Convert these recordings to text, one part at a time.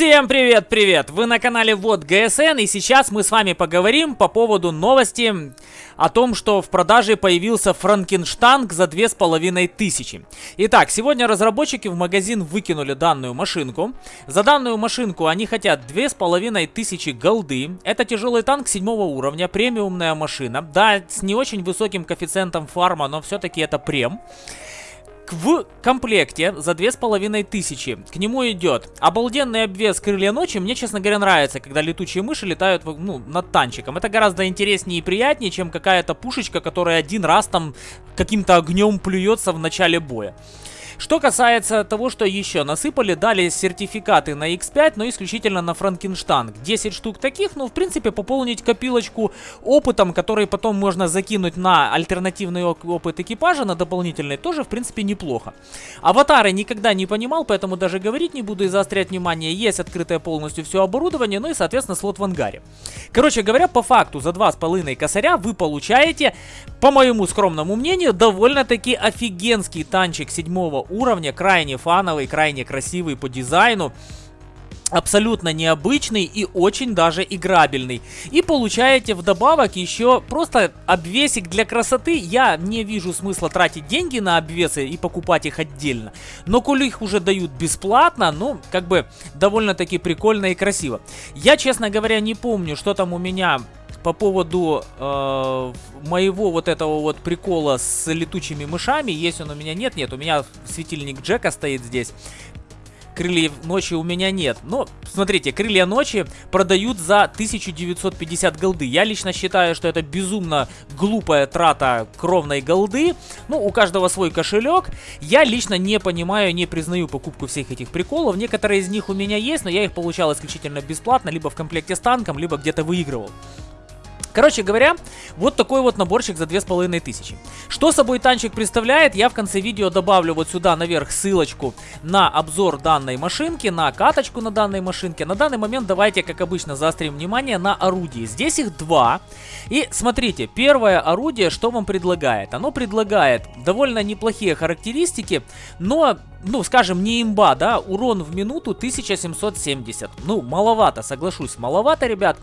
Всем привет-привет! Вы на канале Вот ГСН и сейчас мы с вами поговорим по поводу новости о том, что в продаже появился Франкенштанг за 2500. Итак, сегодня разработчики в магазин выкинули данную машинку. За данную машинку они хотят 2500 голды. Это тяжелый танк 7 уровня, премиумная машина. Да, с не очень высоким коэффициентом фарма, но все-таки это прем в комплекте за две с половиной тысячи к нему идет обалденный обвес крылья ночи. Мне, честно говоря, нравится, когда летучие мыши летают ну, над танчиком. Это гораздо интереснее и приятнее, чем какая-то пушечка, которая один раз там каким-то огнем плюется в начале боя. Что касается того, что еще насыпали, дали сертификаты на X5, но исключительно на Франкенштанг. 10 штук таких, ну, в принципе, пополнить копилочку опытом, который потом можно закинуть на альтернативный опыт экипажа, на дополнительный, тоже, в принципе, неплохо. Аватары никогда не понимал, поэтому даже говорить не буду и заострять внимание. Есть открытое полностью все оборудование, ну и, соответственно, слот в ангаре. Короче говоря, по факту, за 2,5 косаря вы получаете, по моему скромному мнению, довольно-таки офигенский танчик седьмого уровня, крайне фановый, крайне красивый по дизайну абсолютно необычный и очень даже играбельный. И получаете вдобавок еще просто обвесик для красоты. Я не вижу смысла тратить деньги на обвесы и покупать их отдельно. Но коли их уже дают бесплатно, ну, как бы довольно-таки прикольно и красиво. Я, честно говоря, не помню, что там у меня по поводу э, моего вот этого вот прикола с летучими мышами. Есть он у меня? Нет, нет, у меня светильник Джека стоит здесь. Крыльев ночи у меня нет. Но, смотрите, крылья ночи продают за 1950 голды. Я лично считаю, что это безумно глупая трата кровной голды. Ну, у каждого свой кошелек. Я лично не понимаю, не признаю покупку всех этих приколов. Некоторые из них у меня есть, но я их получал исключительно бесплатно, либо в комплекте с танком, либо где-то выигрывал. Короче говоря, вот такой вот наборчик за 2500. Что собой танчик представляет, я в конце видео добавлю вот сюда наверх ссылочку на обзор данной машинки, на каточку на данной машинке. На данный момент давайте, как обычно, заострим внимание на орудии. Здесь их два. И смотрите, первое орудие, что вам предлагает? Оно предлагает довольно неплохие характеристики, но ну, скажем, не имба, да, урон в минуту 1770. Ну, маловато, соглашусь, маловато, ребят.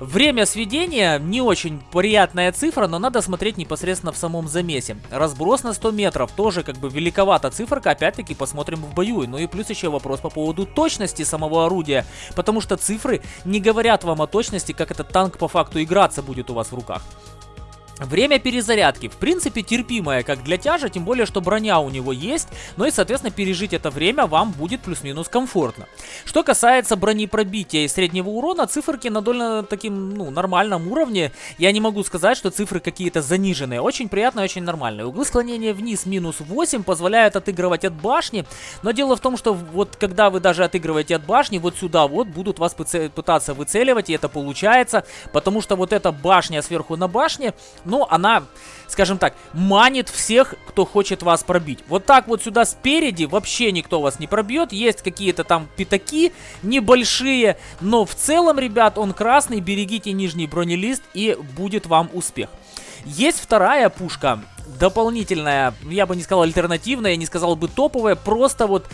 Время сведения не очень приятная цифра, но надо смотреть непосредственно в самом замесе. Разброс на 100 метров тоже как бы великовата циферка, опять-таки посмотрим в бою. Ну и плюс еще вопрос по поводу точности самого орудия, потому что цифры не говорят вам о точности, как этот танк по факту играться будет у вас в руках. Время перезарядки, в принципе, терпимое, как для тяжа, тем более, что броня у него есть, но и, соответственно, пережить это время вам будет плюс-минус комфортно. Что касается бронепробития и среднего урона, циферки на довольно таким, ну, нормальном уровне. Я не могу сказать, что цифры какие-то заниженные. Очень приятно и очень нормальные. Углы склонения вниз минус 8 позволяют отыгрывать от башни, но дело в том, что вот когда вы даже отыгрываете от башни, вот сюда вот будут вас пытаться выцеливать, и это получается, потому что вот эта башня сверху на башне но она, скажем так, манит всех, кто хочет вас пробить. Вот так вот сюда спереди вообще никто вас не пробьет. Есть какие-то там пятаки небольшие, но в целом, ребят, он красный. Берегите нижний бронелист и будет вам успех. Есть вторая пушка, дополнительная, я бы не сказал альтернативная, я не сказал бы топовая, просто вот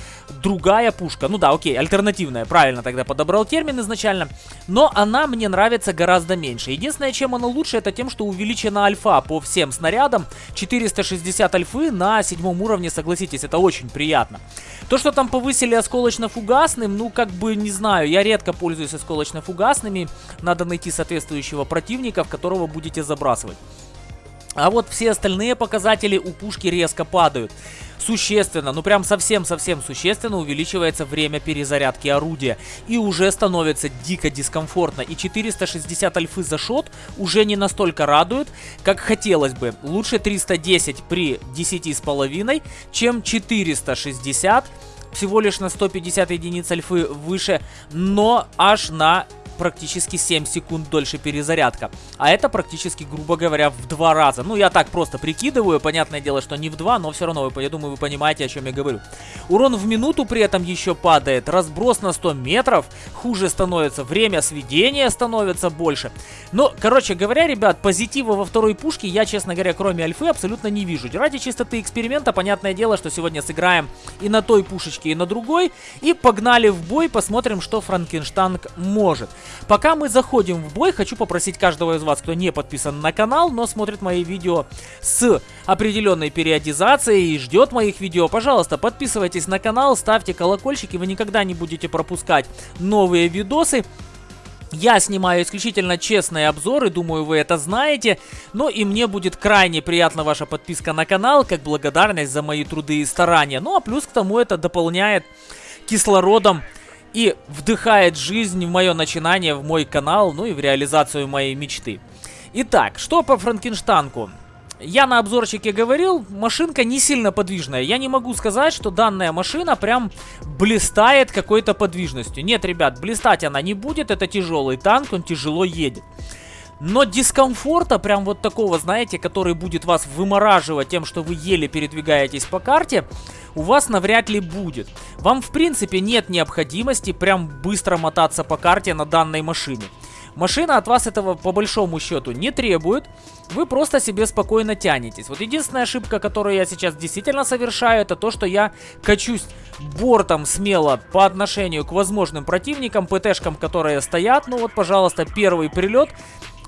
другая пушка. Ну да, окей, альтернативная, правильно тогда подобрал термин изначально. Но она мне нравится гораздо меньше. Единственное, чем она лучше, это тем, что увеличена альфа по всем снарядам. 460 альфы на седьмом уровне, согласитесь, это очень приятно. То, что там повысили осколочно-фугасным, ну, как бы, не знаю, я редко пользуюсь осколочно-фугасными. Надо найти соответствующего противника, в которого будете забрасывать. А вот все остальные показатели у пушки резко падают. Существенно, ну прям совсем-совсем существенно увеличивается время перезарядки орудия. И уже становится дико дискомфортно. И 460 альфы за шот уже не настолько радует, как хотелось бы. Лучше 310 при 10,5, чем 460 всего лишь на 150 единиц альфы выше, но аж на практически 7 секунд дольше перезарядка. А это практически, грубо говоря, в два раза. Ну, я так просто прикидываю, понятное дело, что не в два, но все равно, я думаю, вы понимаете, о чем я говорю. Урон в минуту при этом еще падает, разброс на 100 метров, хуже становится, время сведения становится больше. Но, короче говоря, ребят, позитива во второй пушке я, честно говоря, кроме альфы, абсолютно не вижу. Ради чистоты эксперимента, понятное дело, что сегодня сыграем и на той пушечке, и на другой. И погнали в бой, посмотрим, что Франкенштанг может. Пока мы заходим в бой, хочу попросить каждого из вас, кто не подписан на канал, но смотрит мои видео с определенной периодизацией и ждет моих видео, пожалуйста, подписывайтесь на канал, ставьте колокольчики, вы никогда не будете пропускать новые видосы. Я снимаю исключительно честные обзоры, думаю, вы это знаете. Но и мне будет крайне приятна ваша подписка на канал, как благодарность за мои труды и старания. Ну а плюс к тому это дополняет кислородом и вдыхает жизнь в мое начинание, в мой канал, ну и в реализацию моей мечты. Итак, что по Франкенштанку? Я на обзорчике говорил, машинка не сильно подвижная. Я не могу сказать, что данная машина прям блистает какой-то подвижностью. Нет, ребят, блистать она не будет. Это тяжелый танк, он тяжело едет. Но дискомфорта, прям вот такого, знаете, который будет вас вымораживать тем, что вы еле передвигаетесь по карте, у вас навряд ли будет. Вам, в принципе, нет необходимости прям быстро мотаться по карте на данной машине. Машина от вас этого по большому счету не требует. Вы просто себе спокойно тянетесь. Вот единственная ошибка, которую я сейчас действительно совершаю, это то, что я качусь бортом смело по отношению к возможным противникам, ПТшкам, которые стоят. Ну вот, пожалуйста, первый прилет.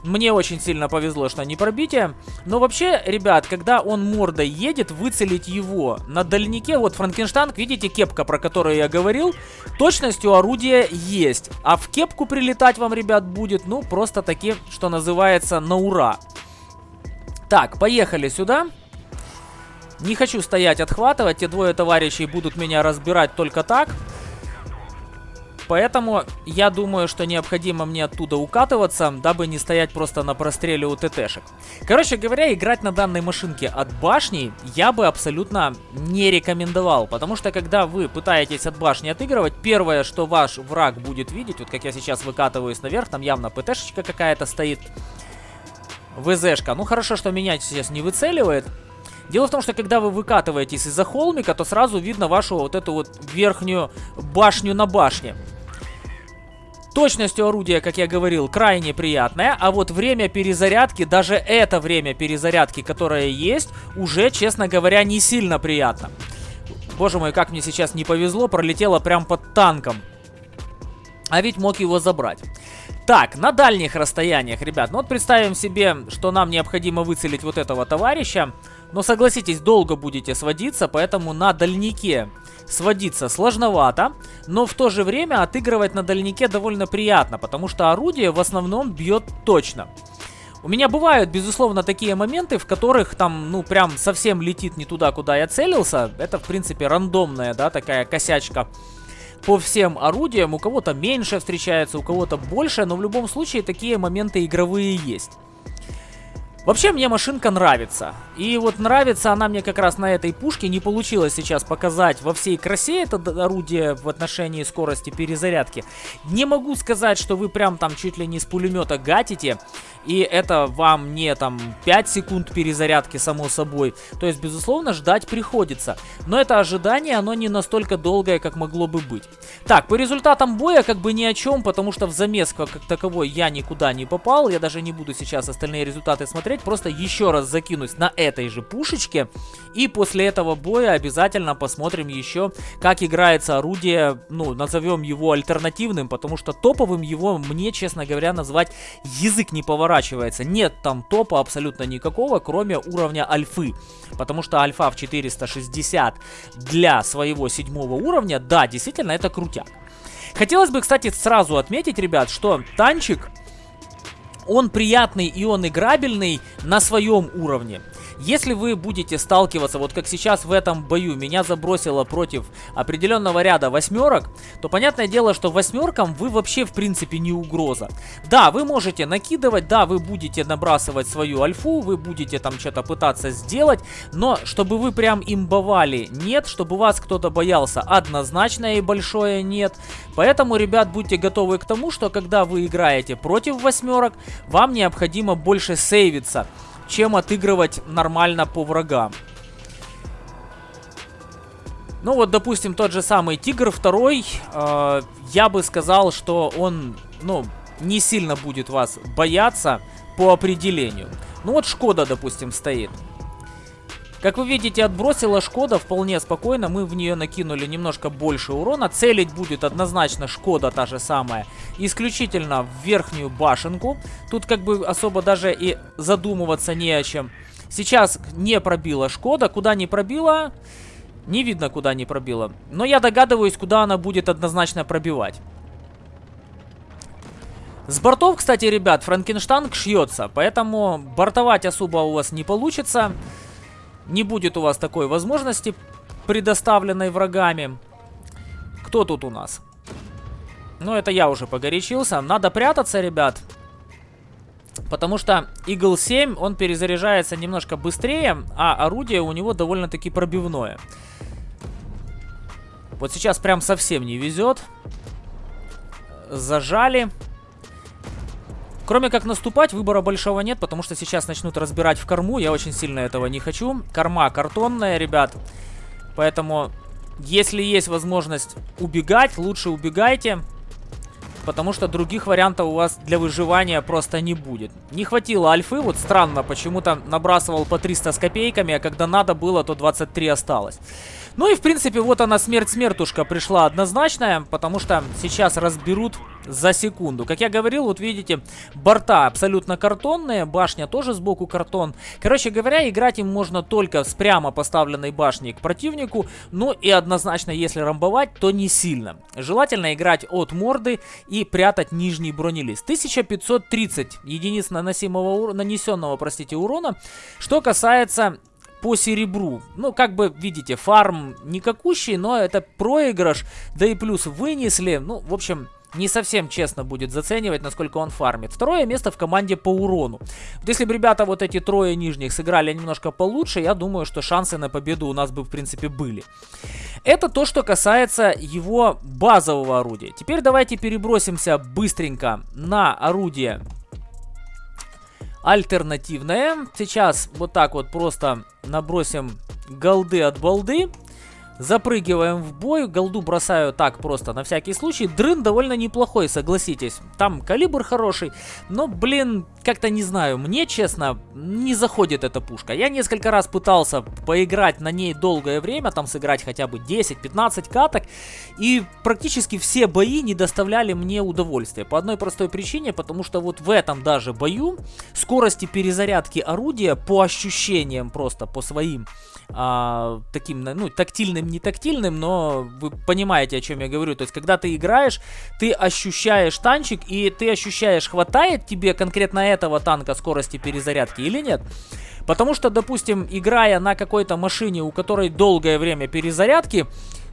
Мне очень сильно повезло, что не пробитие. Но вообще, ребят, когда он мордой едет, выцелить его на дальнике, вот Франкенштанг, видите, кепка, про которую я говорил, точностью орудия есть. А в кепку прилетать вам, ребят, будет, ну, просто таки, что называется, на ура. Так, поехали сюда. Не хочу стоять отхватывать, те двое товарищей будут меня разбирать только так. Поэтому я думаю, что необходимо мне оттуда укатываться, дабы не стоять просто на простреле у ТТшек. Короче говоря, играть на данной машинке от башни я бы абсолютно не рекомендовал. Потому что когда вы пытаетесь от башни отыгрывать, первое, что ваш враг будет видеть, вот как я сейчас выкатываюсь наверх, там явно ПТшечка какая-то стоит. ВЗшка. Ну хорошо, что меня сейчас не выцеливает. Дело в том, что когда вы выкатываетесь из-за холмика, то сразу видно вашу вот эту вот верхнюю башню на башне. Точностью орудия, как я говорил, крайне приятная, а вот время перезарядки, даже это время перезарядки, которое есть, уже, честно говоря, не сильно приятно. Боже мой, как мне сейчас не повезло, пролетело прям под танком. А ведь мог его забрать. Так, на дальних расстояниях, ребят, ну вот представим себе, что нам необходимо выцелить вот этого товарища. Но согласитесь, долго будете сводиться, поэтому на дальнике сводиться сложновато, но в то же время отыгрывать на дальнике довольно приятно, потому что орудие в основном бьет точно. У меня бывают, безусловно, такие моменты, в которых там, ну, прям совсем летит не туда, куда я целился. Это, в принципе, рандомная, да, такая косячка по всем орудиям. У кого-то меньше встречается, у кого-то больше, но в любом случае такие моменты игровые есть. Вообще мне машинка нравится. И вот нравится она мне как раз на этой пушке. Не получилось сейчас показать во всей красе это орудие в отношении скорости перезарядки. Не могу сказать, что вы прям там чуть ли не с пулемета гатите. И это вам не там 5 секунд перезарядки, само собой. То есть, безусловно, ждать приходится. Но это ожидание, оно не настолько долгое, как могло бы быть. Так, по результатам боя как бы ни о чем, потому что в замес как таковой я никуда не попал. Я даже не буду сейчас остальные результаты смотреть. Просто еще раз закинусь на этой же пушечке. И после этого боя обязательно посмотрим еще, как играется орудие, ну, назовем его альтернативным, потому что топовым его мне, честно говоря, назвать язык не поворачивается. Нет там топа абсолютно никакого, кроме уровня альфы. Потому что альфа в 460 для своего седьмого уровня, да, действительно, это крутяк. Хотелось бы, кстати, сразу отметить, ребят, что танчик, он приятный и он играбельный на своем уровне. Если вы будете сталкиваться, вот как сейчас в этом бою, меня забросило против определенного ряда восьмерок, то понятное дело, что восьмеркам вы вообще в принципе не угроза. Да, вы можете накидывать, да, вы будете набрасывать свою альфу, вы будете там что-то пытаться сделать, но чтобы вы прям имбовали, нет, чтобы вас кто-то боялся, однозначно и большое нет. Поэтому, ребят, будьте готовы к тому, что когда вы играете против восьмерок, вам необходимо больше сейвиться, чем отыгрывать нормально по врагам. Ну вот, допустим, тот же самый Тигр второй, э, я бы сказал, что он, ну, не сильно будет вас бояться по определению. Ну вот Шкода, допустим, стоит. Как вы видите, отбросила Шкода вполне спокойно. Мы в нее накинули немножко больше урона. Целить будет однозначно Шкода та же самая. Исключительно в верхнюю башенку. Тут как бы особо даже и задумываться не о чем. Сейчас не пробила Шкода. Куда не пробила... Не видно, куда не пробила. Но я догадываюсь, куда она будет однозначно пробивать. С бортов, кстати, ребят, Франкенштанг шьется, поэтому бортовать особо у вас не получится. Не будет у вас такой возможности, предоставленной врагами. Кто тут у нас? Ну, это я уже погорячился. Надо прятаться, ребят. Потому что Eagle 7, он перезаряжается немножко быстрее, а орудие у него довольно-таки пробивное. Вот сейчас прям совсем не везет. Зажали. Кроме как наступать, выбора большого нет, потому что сейчас начнут разбирать в корму. Я очень сильно этого не хочу. Корма картонная, ребят. Поэтому, если есть возможность убегать, лучше убегайте. Потому что других вариантов у вас для выживания просто не будет. Не хватило альфы, вот странно, почему-то набрасывал по 300 с копейками, а когда надо было, то 23 осталось. Ну и в принципе вот она смерть-смертушка пришла однозначная, потому что сейчас разберут за секунду. Как я говорил, вот видите, борта абсолютно картонные, башня тоже сбоку картон. Короче говоря, играть им можно только с прямо поставленной башней к противнику, ну и однозначно, если рамбовать, то не сильно. Желательно играть от морды и прятать нижний бронелист. 1530 единиц наносимого, нанесенного, простите, урона. Что касается по серебру. Ну, как бы, видите, фарм никакущий, но это проигрыш. Да и плюс вынесли. Ну, в общем, не совсем честно будет заценивать, насколько он фармит. Второе место в команде по урону. Вот если бы ребята вот эти трое нижних сыграли немножко получше, я думаю, что шансы на победу у нас бы в принципе были. Это то, что касается его базового орудия. Теперь давайте перебросимся быстренько на орудие альтернативное. Сейчас вот так вот просто набросим голды от балды. Запрыгиваем в бой, голду бросаю так просто, на всякий случай. Дрын довольно неплохой, согласитесь. Там калибр хороший, но, блин, как-то не знаю, мне, честно, не заходит эта пушка. Я несколько раз пытался поиграть на ней долгое время, там сыграть хотя бы 10-15 каток, и практически все бои не доставляли мне удовольствия. По одной простой причине, потому что вот в этом даже бою скорости перезарядки орудия по ощущениям просто, по своим а, таким, ну, тактильным, не тактильным, но вы понимаете, о чем я говорю. То есть, когда ты играешь, ты ощущаешь танчик, и ты ощущаешь, хватает тебе конкретно этого танка скорости перезарядки или нет. Потому что, допустим, играя на какой-то машине, у которой долгое время перезарядки,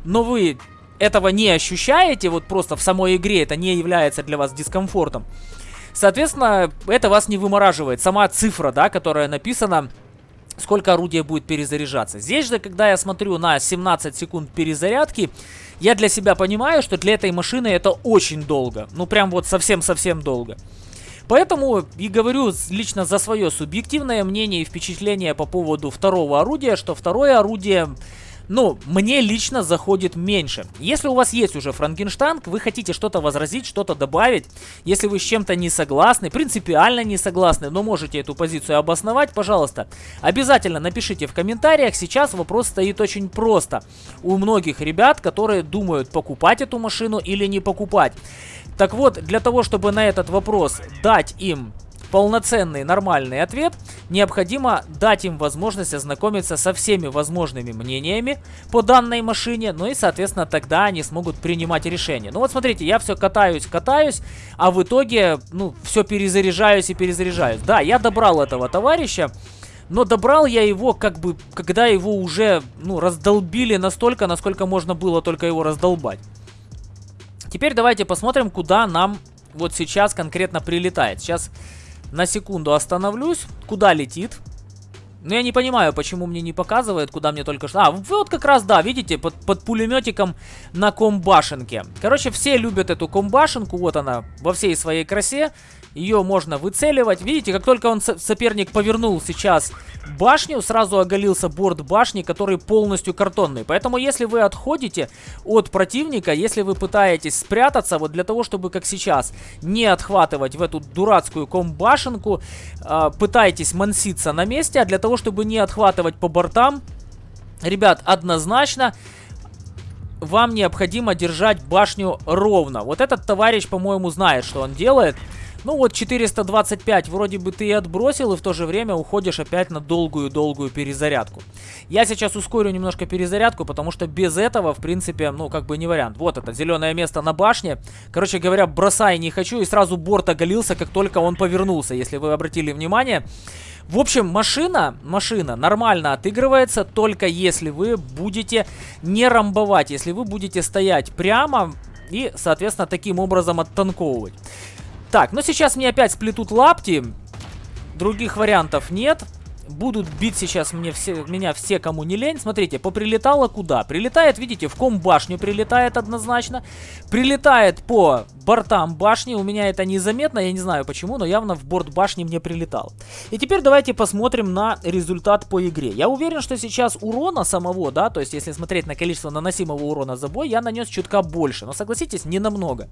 но вы этого не ощущаете, вот просто в самой игре это не является для вас дискомфортом, соответственно, это вас не вымораживает. Сама цифра, да, которая написана сколько орудие будет перезаряжаться. Здесь же, когда я смотрю на 17 секунд перезарядки, я для себя понимаю, что для этой машины это очень долго. Ну, прям вот совсем-совсем долго. Поэтому и говорю лично за свое субъективное мнение и впечатление по поводу второго орудия, что второе орудие ну, мне лично заходит меньше. Если у вас есть уже Франкенштанг, вы хотите что-то возразить, что-то добавить, если вы с чем-то не согласны, принципиально не согласны, но можете эту позицию обосновать, пожалуйста, обязательно напишите в комментариях. Сейчас вопрос стоит очень просто. У многих ребят, которые думают, покупать эту машину или не покупать. Так вот, для того, чтобы на этот вопрос дать им полноценный нормальный ответ, необходимо дать им возможность ознакомиться со всеми возможными мнениями по данной машине, ну и, соответственно, тогда они смогут принимать решение. Ну вот смотрите, я все катаюсь, катаюсь, а в итоге, ну, все перезаряжаюсь и перезаряжаюсь. Да, я добрал этого товарища, Но добрал я его, как бы, когда его уже, ну, раздолбили настолько, насколько можно было только его раздолбать. Теперь давайте посмотрим, куда нам вот сейчас конкретно прилетает. Сейчас на секунду остановлюсь. Куда летит? Ну, я не понимаю, почему мне не показывает, куда мне только что... А, вот как раз, да, видите, под, под пулеметиком на комбашенке. Короче, все любят эту комбашенку, вот она, во всей своей красе. Ее можно выцеливать. Видите, как только он соперник повернул сейчас башню, сразу оголился борт башни, который полностью картонный. Поэтому, если вы отходите от противника, если вы пытаетесь спрятаться, вот для того, чтобы, как сейчас, не отхватывать в эту дурацкую комбашенку, э, пытаетесь манситься на месте, а для того, чтобы не отхватывать по бортам, ребят, однозначно вам необходимо держать башню ровно. Вот этот товарищ, по-моему, знает, что он делает. Ну вот 425 вроде бы ты и отбросил, и в то же время уходишь опять на долгую-долгую перезарядку. Я сейчас ускорю немножко перезарядку, потому что без этого, в принципе, ну как бы не вариант. Вот это зеленое место на башне. Короче говоря, бросай не хочу, и сразу борт оголился, как только он повернулся, если вы обратили внимание. В общем, машина, машина нормально отыгрывается, только если вы будете не рамбовать, если вы будете стоять прямо и, соответственно, таким образом оттанковывать. Так, ну сейчас мне опять сплетут лапти. Других вариантов нет. Будут бить сейчас мне все, меня все, кому не лень. Смотрите, поприлетало куда? Прилетает, видите, в ком башню прилетает однозначно. Прилетает по бортам башни. У меня это незаметно, я не знаю почему, но явно в борт башни мне прилетал. И теперь давайте посмотрим на результат по игре. Я уверен, что сейчас урона самого, да, то есть если смотреть на количество наносимого урона за бой, я нанес чутка больше. Но согласитесь, не намного.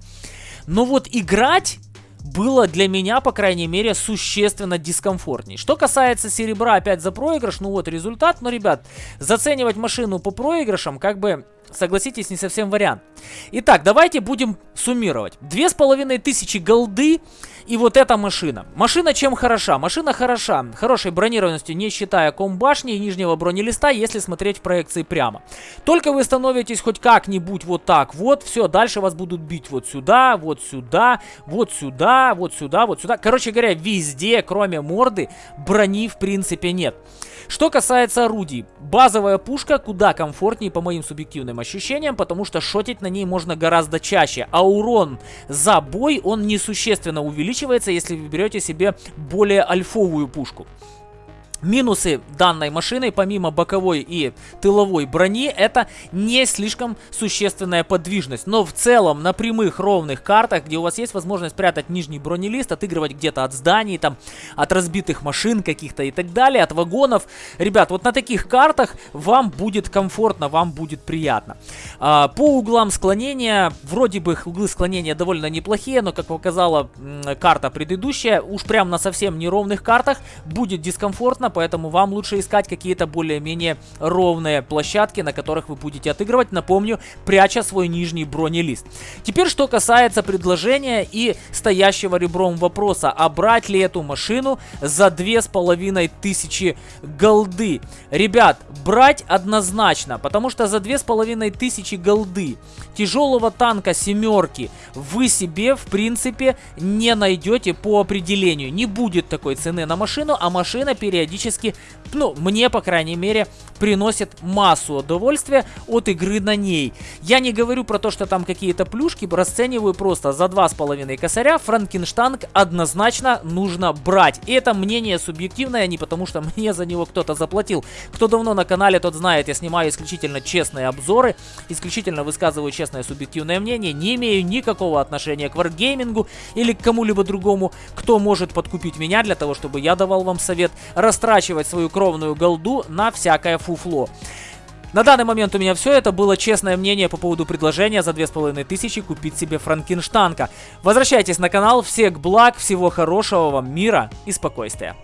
Но вот играть было для меня, по крайней мере, существенно дискомфортней. Что касается серебра, опять за проигрыш, ну вот результат. Но, ребят, заценивать машину по проигрышам, как бы, согласитесь, не совсем вариант. Итак, давайте будем суммировать. Две с половиной тысячи голды и вот эта машина. Машина чем хороша? Машина хороша. Хорошей бронированностью, не считая комбашни и нижнего бронелиста, если смотреть в проекции прямо. Только вы становитесь хоть как-нибудь вот так вот, все, дальше вас будут бить вот сюда, вот сюда, вот сюда, вот сюда, вот сюда. Короче говоря, везде, кроме морды, брони в принципе нет. Что касается орудий, базовая пушка куда комфортнее по моим субъективным ощущениям, потому что шотить на ней можно гораздо чаще, а урон за бой он несущественно увеличивается, если вы берете себе более альфовую пушку. Минусы данной машины, помимо боковой и тыловой брони, это не слишком существенная подвижность. Но в целом на прямых ровных картах, где у вас есть возможность спрятать нижний бронелист, отыгрывать где-то от зданий, там, от разбитых машин каких-то и так далее, от вагонов. Ребят, вот на таких картах вам будет комфортно, вам будет приятно. А, по углам склонения, вроде бы углы склонения довольно неплохие, но как показала карта предыдущая, уж прям на совсем неровных картах будет дискомфортно, поэтому вам лучше искать какие-то более-менее ровные площадки, на которых вы будете отыгрывать, напомню, пряча свой нижний бронелист. Теперь, что касается предложения и стоящего ребром вопроса, а брать ли эту машину за 2500 голды? Ребят, брать однозначно, потому что за 2500 голды тяжелого танка семерки вы себе, в принципе, не найдете по определению. Не будет такой цены на машину, а машина периодически, ну, мне, по крайней мере, приносит массу удовольствия от игры на ней. Я не говорю про то, что там какие-то плюшки, расцениваю просто за 2,5 косаря Франкенштанг однозначно нужно брать. И это мнение субъективное, не потому что мне за него кто-то заплатил. Кто давно на канале, тот знает, я снимаю исключительно честные обзоры, исключительно высказываю честное субъективное мнение, не имею никакого отношения к варгеймингу или к кому-либо другому, кто может подкупить меня для того, чтобы я давал вам совет растрачивать свою кровную голду на всякое фуфло. На данный момент у меня все. Это было честное мнение по поводу предложения за 2500 купить себе Франкенштанка. Возвращайтесь на канал. Всех благ, всего хорошего вам, мира и спокойствия.